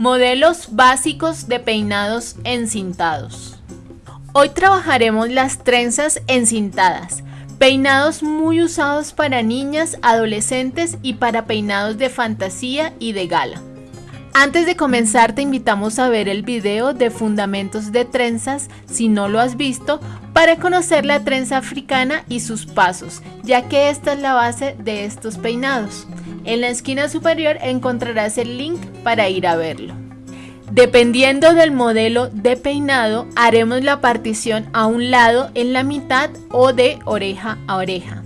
Modelos básicos de peinados encintados. Hoy trabajaremos las trenzas encintadas, peinados muy usados para niñas, adolescentes y para peinados de fantasía y de gala. Antes de comenzar te invitamos a ver el video de fundamentos de trenzas si no lo has visto para conocer la trenza africana y sus pasos, ya que esta es la base de estos peinados. En la esquina superior encontrarás el link para ir a verlo. Dependiendo del modelo de peinado, haremos la partición a un lado en la mitad o de oreja a oreja.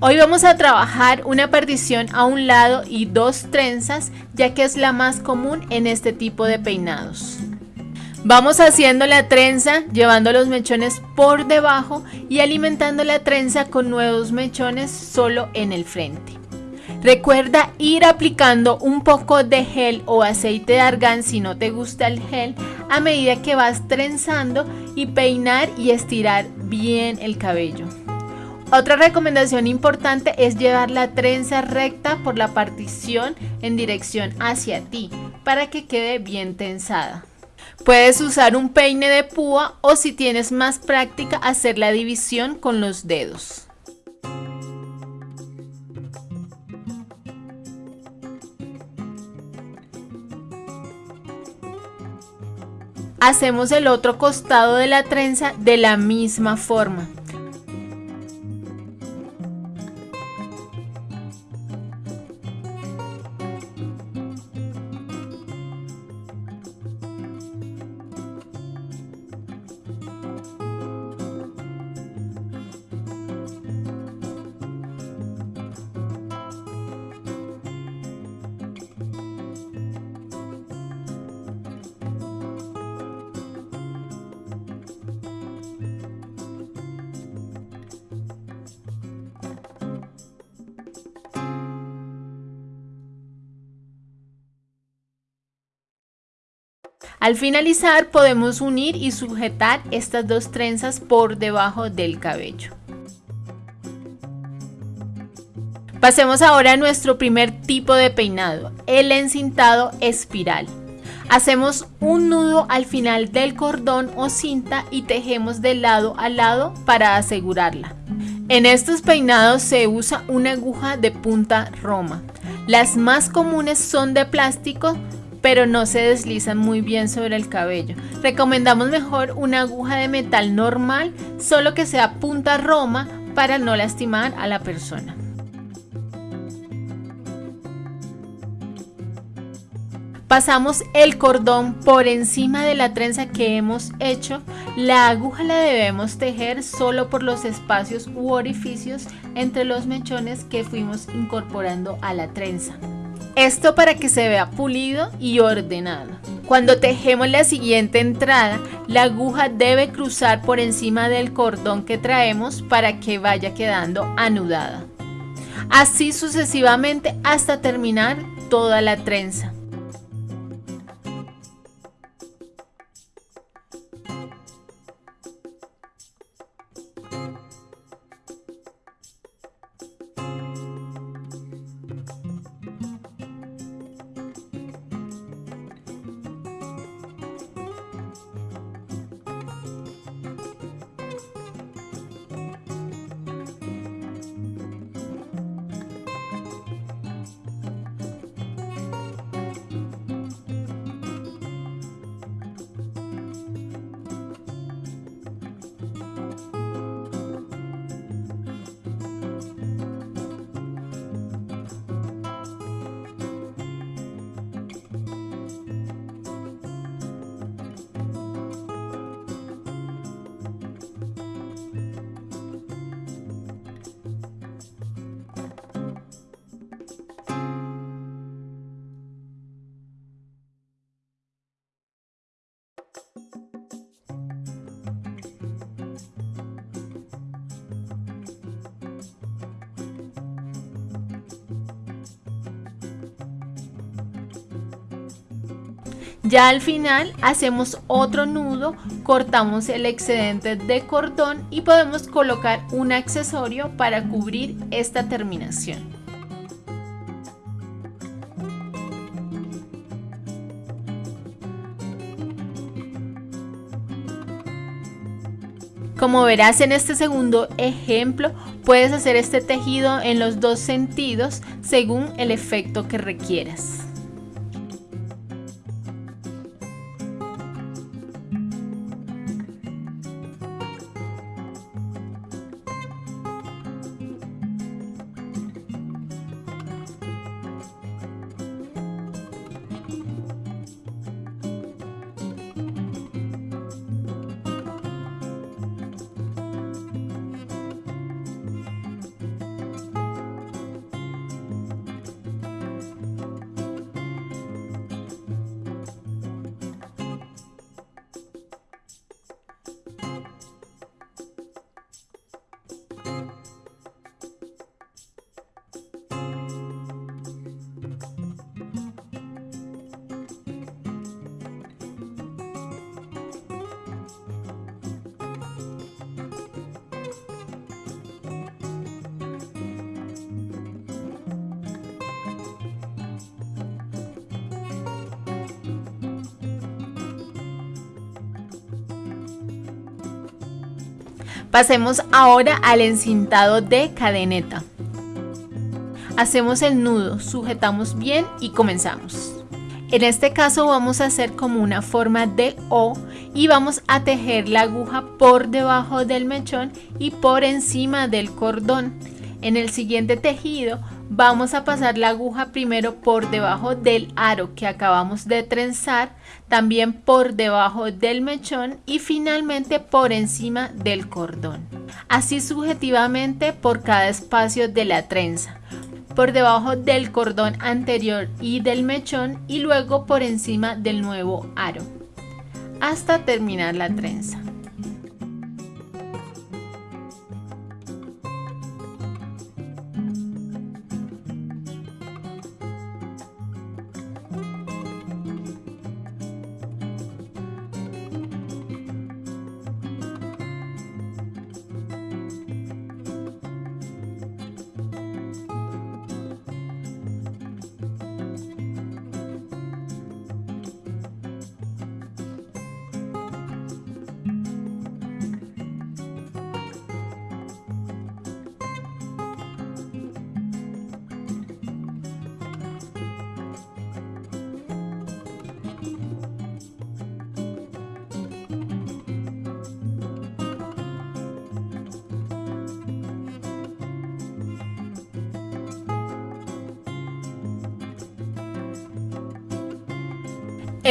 Hoy vamos a trabajar una partición a un lado y dos trenzas, ya que es la más común en este tipo de peinados. Vamos haciendo la trenza, llevando los mechones por debajo y alimentando la trenza con nuevos mechones solo en el frente. Recuerda ir aplicando un poco de gel o aceite de argán si no te gusta el gel a medida que vas trenzando y peinar y estirar bien el cabello. Otra recomendación importante es llevar la trenza recta por la partición en dirección hacia ti para que quede bien tensada. Puedes usar un peine de púa o si tienes más práctica hacer la división con los dedos. Hacemos el otro costado de la trenza de la misma forma. Al finalizar podemos unir y sujetar estas dos trenzas por debajo del cabello. Pasemos ahora a nuestro primer tipo de peinado, el encintado espiral. Hacemos un nudo al final del cordón o cinta y tejemos de lado a lado para asegurarla. En estos peinados se usa una aguja de punta roma. Las más comunes son de plástico, pero no se deslizan muy bien sobre el cabello. Recomendamos mejor una aguja de metal normal, solo que sea punta roma para no lastimar a la persona. Pasamos el cordón por encima de la trenza que hemos hecho. La aguja la debemos tejer solo por los espacios u orificios entre los mechones que fuimos incorporando a la trenza. Esto para que se vea pulido y ordenado. Cuando tejemos la siguiente entrada, la aguja debe cruzar por encima del cordón que traemos para que vaya quedando anudada. Así sucesivamente hasta terminar toda la trenza. Ya al final hacemos otro nudo, cortamos el excedente de cordón y podemos colocar un accesorio para cubrir esta terminación. Como verás en este segundo ejemplo, puedes hacer este tejido en los dos sentidos según el efecto que requieras. Pasemos ahora al encintado de cadeneta. Hacemos el nudo, sujetamos bien y comenzamos. En este caso vamos a hacer como una forma de O y vamos a tejer la aguja por debajo del mechón y por encima del cordón. En el siguiente tejido vamos a pasar la aguja primero por debajo del aro que acabamos de trenzar, también por debajo del mechón y finalmente por encima del cordón. Así subjetivamente por cada espacio de la trenza, por debajo del cordón anterior y del mechón y luego por encima del nuevo aro, hasta terminar la trenza.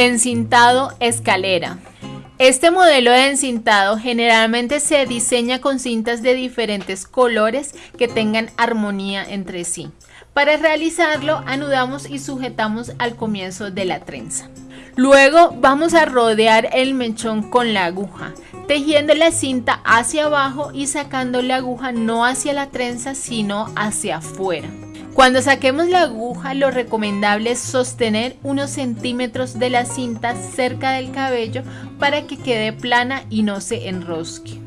Encintado escalera. Este modelo de encintado generalmente se diseña con cintas de diferentes colores que tengan armonía entre sí. Para realizarlo anudamos y sujetamos al comienzo de la trenza. Luego vamos a rodear el mechón con la aguja, tejiendo la cinta hacia abajo y sacando la aguja no hacia la trenza sino hacia afuera. Cuando saquemos la aguja, lo recomendable es sostener unos centímetros de la cinta cerca del cabello para que quede plana y no se enrosque.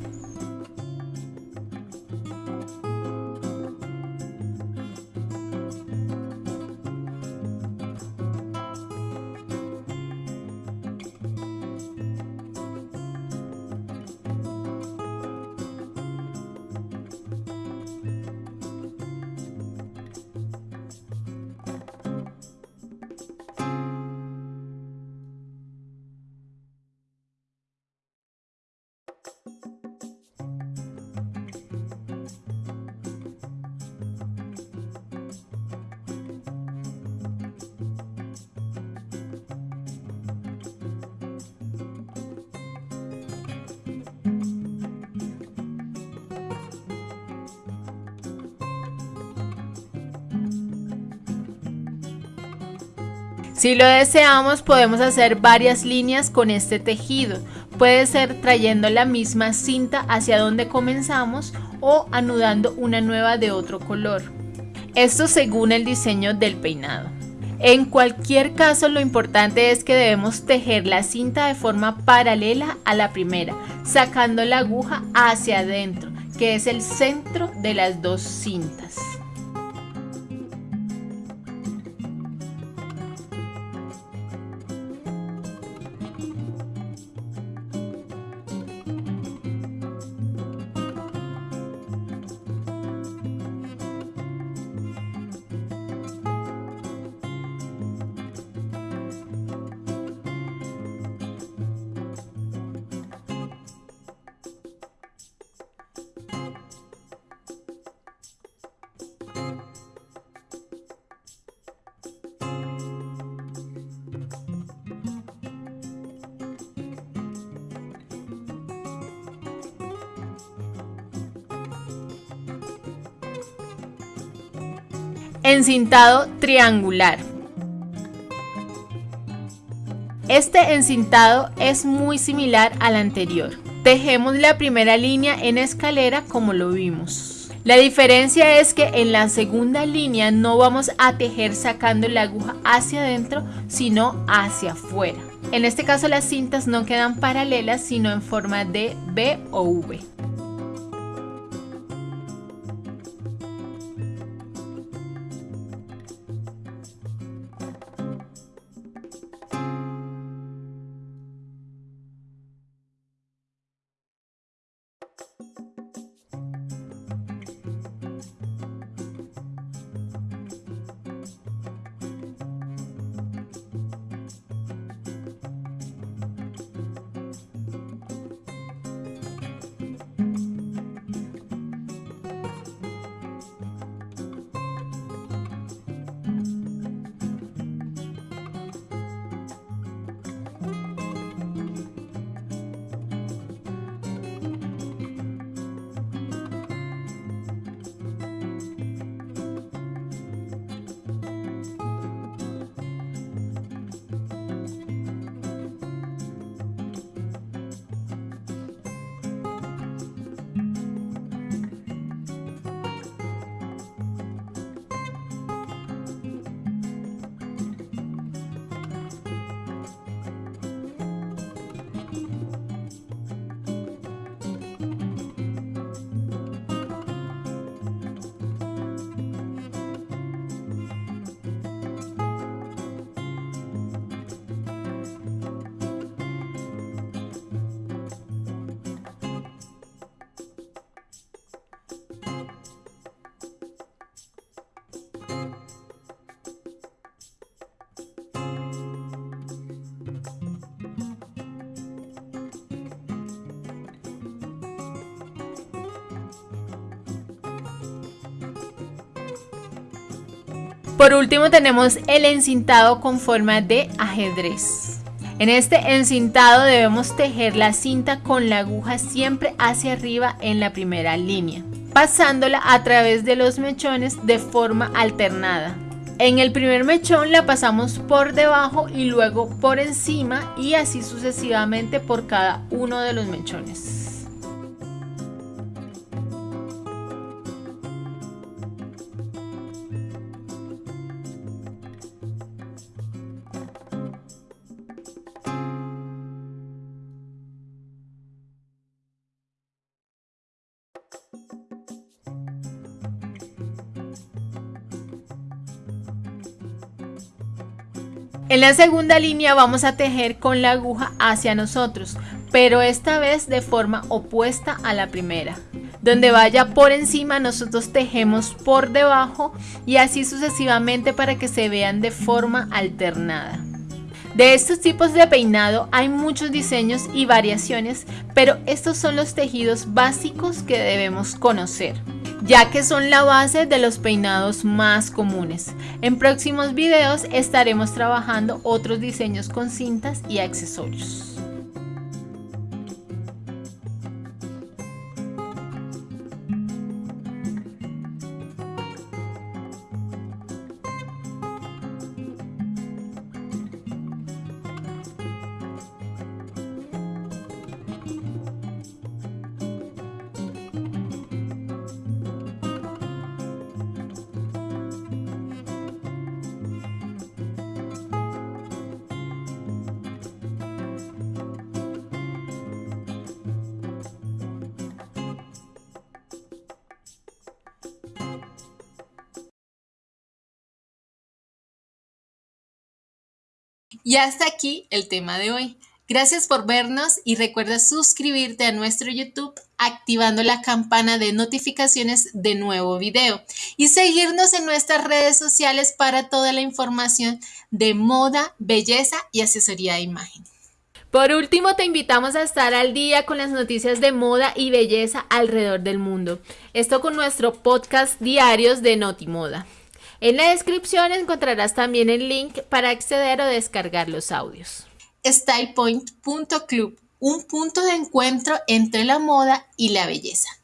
Si lo deseamos podemos hacer varias líneas con este tejido. Puede ser trayendo la misma cinta hacia donde comenzamos o anudando una nueva de otro color. Esto según el diseño del peinado. En cualquier caso lo importante es que debemos tejer la cinta de forma paralela a la primera, sacando la aguja hacia adentro, que es el centro de las dos cintas. Encintado triangular. Este encintado es muy similar al anterior. Tejemos la primera línea en escalera como lo vimos. La diferencia es que en la segunda línea no vamos a tejer sacando la aguja hacia adentro, sino hacia afuera. En este caso las cintas no quedan paralelas, sino en forma de B o V. Por último tenemos el encintado con forma de ajedrez. En este encintado debemos tejer la cinta con la aguja siempre hacia arriba en la primera línea, pasándola a través de los mechones de forma alternada. En el primer mechón la pasamos por debajo y luego por encima y así sucesivamente por cada uno de los mechones. En la segunda línea vamos a tejer con la aguja hacia nosotros, pero esta vez de forma opuesta a la primera. Donde vaya por encima nosotros tejemos por debajo y así sucesivamente para que se vean de forma alternada. De estos tipos de peinado hay muchos diseños y variaciones, pero estos son los tejidos básicos que debemos conocer ya que son la base de los peinados más comunes. En próximos videos estaremos trabajando otros diseños con cintas y accesorios. Y hasta aquí el tema de hoy. Gracias por vernos y recuerda suscribirte a nuestro YouTube activando la campana de notificaciones de nuevo video y seguirnos en nuestras redes sociales para toda la información de moda, belleza y asesoría de imagen. Por último, te invitamos a estar al día con las noticias de moda y belleza alrededor del mundo. Esto con nuestro podcast diarios de Notimoda. En la descripción encontrarás también el link para acceder o descargar los audios. StylePoint.club, un punto de encuentro entre la moda y la belleza.